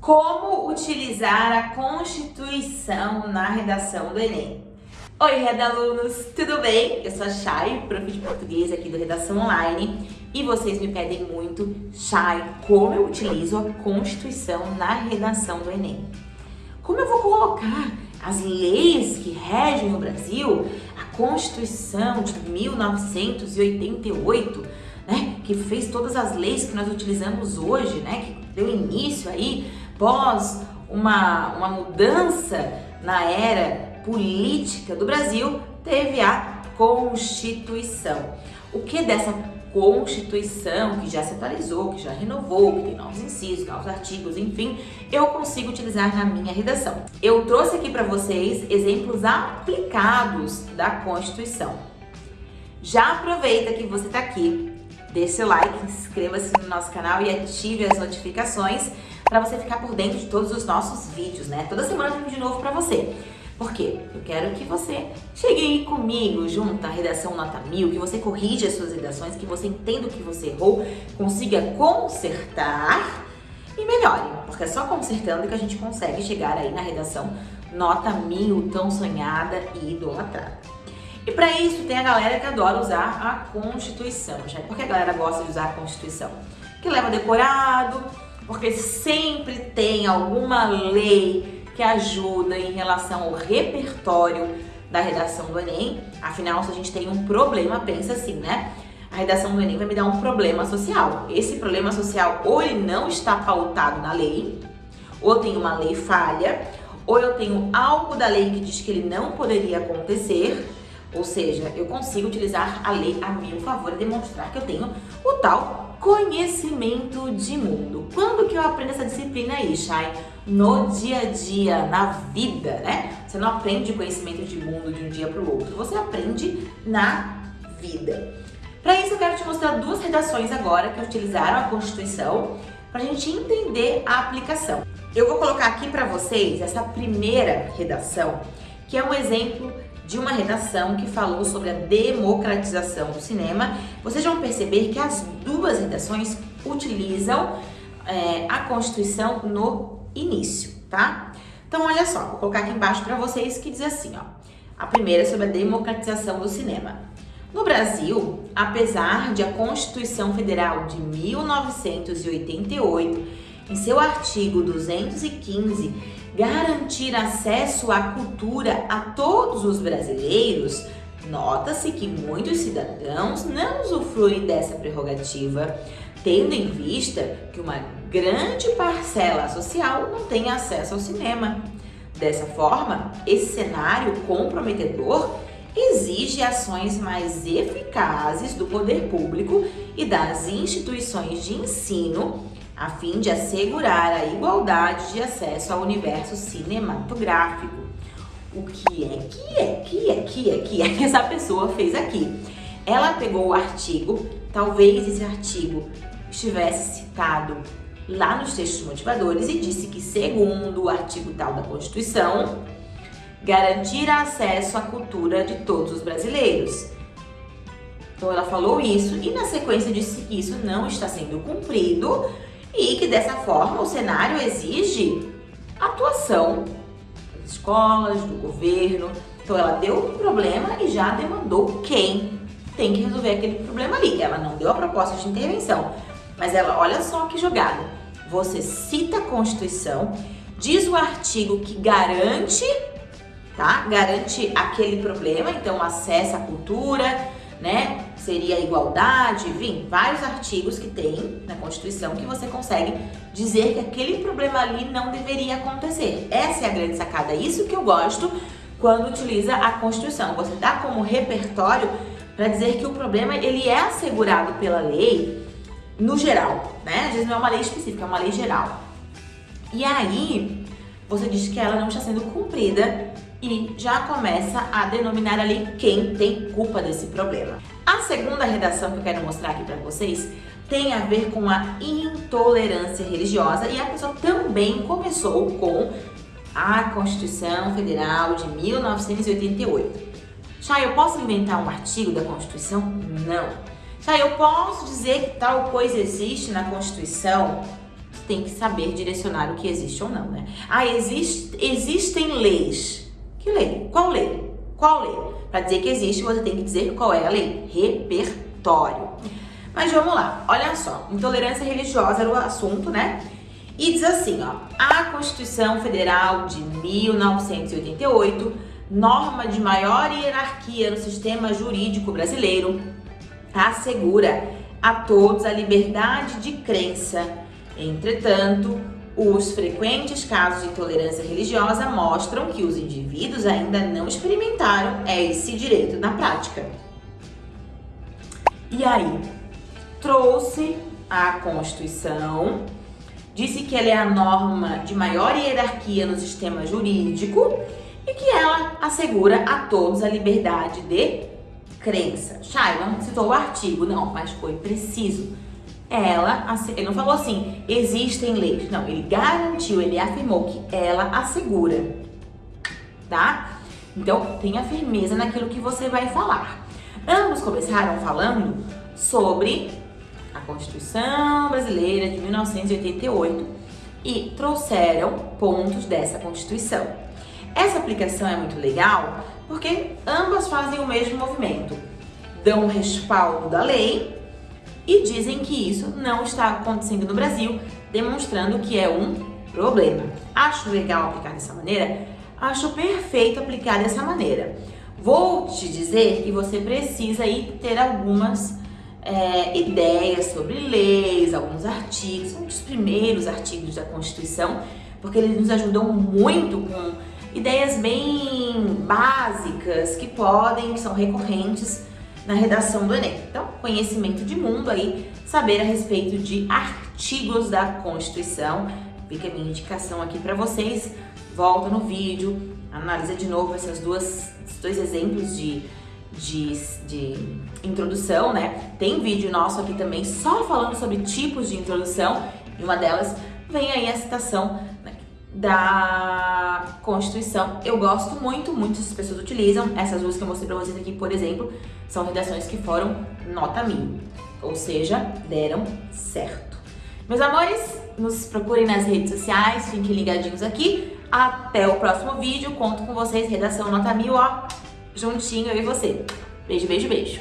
Como utilizar a Constituição na redação do Enem? Oi, redalunos, tudo bem? Eu sou a Chay, prof de português aqui do Redação Online e vocês me pedem muito, Chay, como eu utilizo a Constituição na redação do Enem? Como eu vou colocar as leis que regem o Brasil, a Constituição de 1988, né, que fez todas as leis que nós utilizamos hoje, né, que deu início aí pós uma, uma mudança na era política do Brasil, teve a Constituição. O que dessa Constituição, que já se atualizou, que já renovou, que tem novos incisos, novos artigos, enfim, eu consigo utilizar na minha redação. Eu trouxe aqui para vocês exemplos aplicados da Constituição. Já aproveita que você está aqui, deixe seu like, inscreva-se no nosso canal e ative as notificações para você ficar por dentro de todos os nossos vídeos, né? Toda semana tem um de novo para você. Por quê? Eu quero que você chegue aí comigo junto à redação nota mil, que você corrija as suas redações, que você entenda o que você errou, consiga consertar e melhore. Porque é só consertando que a gente consegue chegar aí na redação nota mil, tão sonhada e idolatrada. E para isso tem a galera que adora usar a Constituição. Já. Por que a galera gosta de usar a Constituição? Que leva decorado, porque sempre tem alguma lei que ajuda em relação ao repertório da redação do Enem. Afinal, se a gente tem um problema, pensa assim, né? A redação do Enem vai me dar um problema social. Esse problema social ou ele não está pautado na lei, ou tem uma lei falha, ou eu tenho algo da lei que diz que ele não poderia acontecer, ou seja, eu consigo utilizar a lei a meu favor e demonstrar que eu tenho o tal conhecimento de mundo. Quando que eu aprendo essa disciplina aí, Shai? No dia a dia, na vida, né? Você não aprende conhecimento de mundo de um dia para o outro, você aprende na vida. Para isso eu quero te mostrar duas redações agora que utilizaram a Constituição para a gente entender a aplicação. Eu vou colocar aqui para vocês essa primeira redação, que é um exemplo de uma redação que falou sobre a democratização do cinema. Vocês vão perceber que as duas redações utilizam é, a Constituição no início, tá? Então, olha só, vou colocar aqui embaixo para vocês que diz assim, ó. A primeira é sobre a democratização do cinema. No Brasil, apesar de a Constituição Federal de 1988, em seu artigo 215, garantir acesso à cultura a todos os brasileiros, nota-se que muitos cidadãos não usufruem dessa prerrogativa, tendo em vista que uma grande parcela social não tem acesso ao cinema. Dessa forma, esse cenário comprometedor exige ações mais eficazes do poder público e das instituições de ensino a fim de assegurar a igualdade de acesso ao universo cinematográfico. O que é que é que é que é que é que essa pessoa fez aqui? Ela pegou o artigo, talvez esse artigo estivesse citado lá nos textos motivadores e disse que, segundo o artigo tal da Constituição, garantir acesso à cultura de todos os brasileiros. Então ela falou isso e na sequência disse que isso não está sendo cumprido e que dessa forma o cenário exige atuação das escolas, do governo. Então ela deu um problema e já demandou quem tem que resolver aquele problema ali. Ela não deu a proposta de intervenção, mas ela, olha só que jogada. Você cita a Constituição, diz o artigo que garante, tá? Garante aquele problema, então acesso à cultura, né? Seria igualdade, enfim, vários artigos que tem na Constituição que você consegue dizer que aquele problema ali não deveria acontecer. Essa é a grande sacada, isso que eu gosto quando utiliza a Constituição. Você dá como repertório para dizer que o problema ele é assegurado pela lei no geral, né? Às vezes não é uma lei específica, é uma lei geral. E aí, você diz que ela não está sendo cumprida e já começa a denominar ali quem tem culpa desse problema. A segunda redação que eu quero mostrar aqui para vocês tem a ver com a intolerância religiosa e a pessoa também começou com a Constituição Federal de 1988. Já eu posso inventar um artigo da Constituição? Não. Já eu posso dizer que tal coisa existe na Constituição? tem que saber direcionar o que existe ou não, né? Ah, existe, existem leis. Que lei? Qual lei? Qual lei? Para dizer que existe, você tem que dizer qual é a lei. Repertório. Mas vamos lá, olha só. Intolerância religiosa era o assunto, né? E diz assim, ó. A Constituição Federal de 1988, norma de maior hierarquia no sistema jurídico brasileiro, assegura a todos a liberdade de crença. Entretanto, os frequentes casos de intolerância religiosa mostram que os indivíduos ainda não experimentaram esse direito na prática. E aí, trouxe a Constituição, disse que ela é a norma de maior hierarquia no sistema jurídico e que ela assegura a todos a liberdade de crença. Não citou o artigo, não, mas foi preciso. Ela, ele não falou assim, existem leis. Não, ele garantiu, ele afirmou que ela assegura, tá? Então, tenha firmeza naquilo que você vai falar. Ambos começaram falando sobre a Constituição Brasileira de 1988 e trouxeram pontos dessa Constituição. Essa aplicação é muito legal porque ambas fazem o mesmo movimento. Dão respaldo da lei e dizem que isso não está acontecendo no Brasil, demonstrando que é um problema. Acho legal aplicar dessa maneira? Acho perfeito aplicar dessa maneira. Vou te dizer que você precisa aí ter algumas é, ideias sobre leis, alguns artigos, um dos primeiros artigos da Constituição, porque eles nos ajudam muito com ideias bem básicas que podem, que são recorrentes na redação do Enem. Então, conhecimento de mundo aí, saber a respeito de artigos da Constituição. Fica a minha indicação aqui para vocês. Volta no vídeo, analisa de novo essas duas, esses dois exemplos de, de, de introdução, né? Tem vídeo nosso aqui também só falando sobre tipos de introdução. E uma delas vem aí a citação da Constituição. Eu gosto muito, muitas pessoas utilizam. Essas duas que eu mostrei pra vocês aqui, por exemplo, são redações que foram nota mil, ou seja, deram certo. Meus amores, nos procurem nas redes sociais, fiquem ligadinhos aqui. Até o próximo vídeo, conto com vocês, redação nota mil, ó, juntinho eu e você. Beijo, beijo, beijo.